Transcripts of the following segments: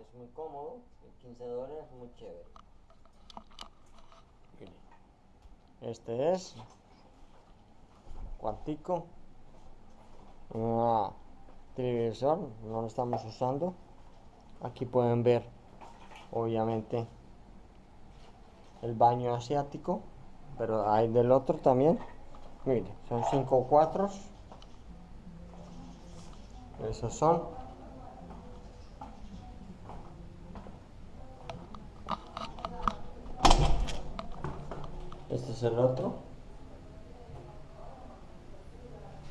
Es muy cómodo. Y 15 dólares muy chévere. Este es cuartico. Una televisor, no lo estamos usando. Aquí pueden ver, obviamente, el baño asiático, pero hay del otro también. Mire, son cinco cuatros. Esos son. Este es el otro.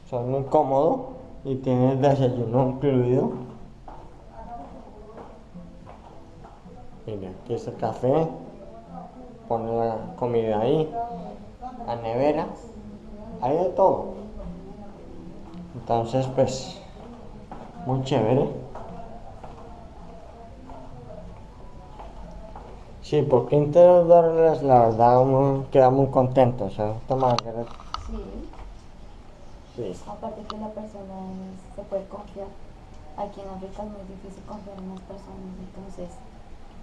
Son muy cómodo y tiene desayuno incluido. Mira, aquí es el café. Pone la comida ahí. La nevera. Hay de todo. Entonces, pues, muy chévere. Sí, por 15 dólares la verdad uno queda muy contento, ¿cierto Margaret? Sí, Sí. aparte que la persona es- se puede confiar. Aquí en África es muy difícil confiar en las personas, entonces,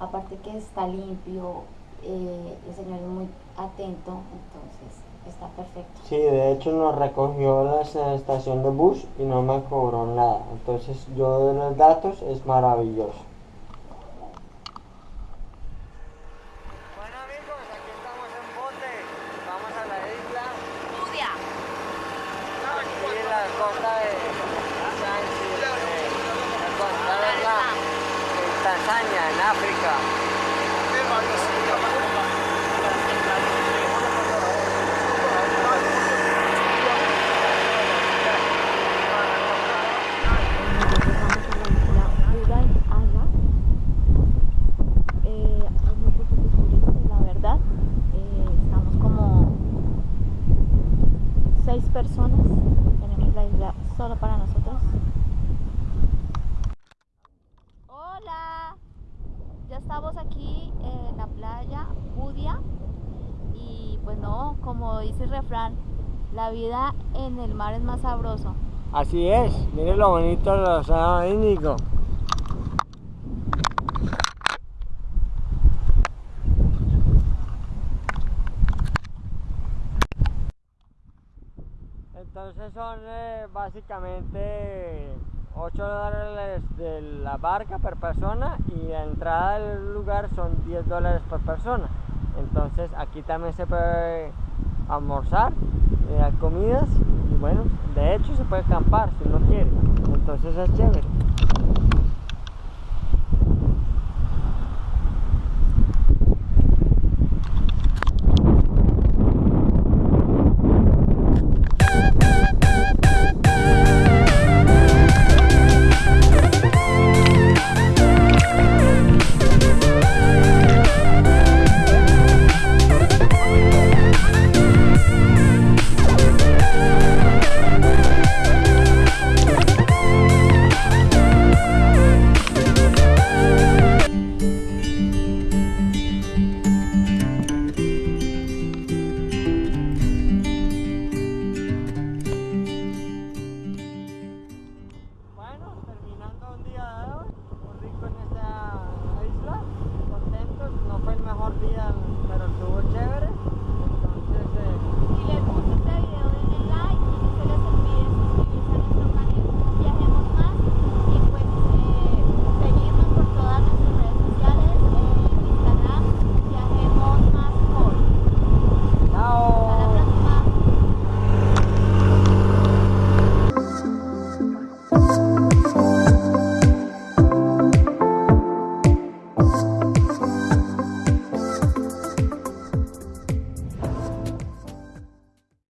aparte que está limpio, eh, el señor es muy atento, entonces está perfecto. Sí, de hecho nos recogió la esta- estación de bus y no me cobró nada. Entonces yo de los datos es maravilloso. Bueno amigos, aquí estamos en bote. Vamos a la isla. Budia. Aquí en la costa de Zanzibar, eh, la costa de la en En África. Eh, hay muy poquitos turistas, la verdad. Eh, estamos como seis personas. Tenemos la isla solo para nosotros. Hola, ya estamos aquí en la playa Budia como dice el refrán, la vida en el mar es más sabroso. Así es, miren lo bonito del océano Índico. Entonces son eh, básicamente 8 dólares de la barca por persona y la entrada del lugar son 10 dólares por persona. Entonces aquí también se puede almorzar, eh, comidas y bueno, de hecho se puede acampar si uno quiere. Entonces es chévere.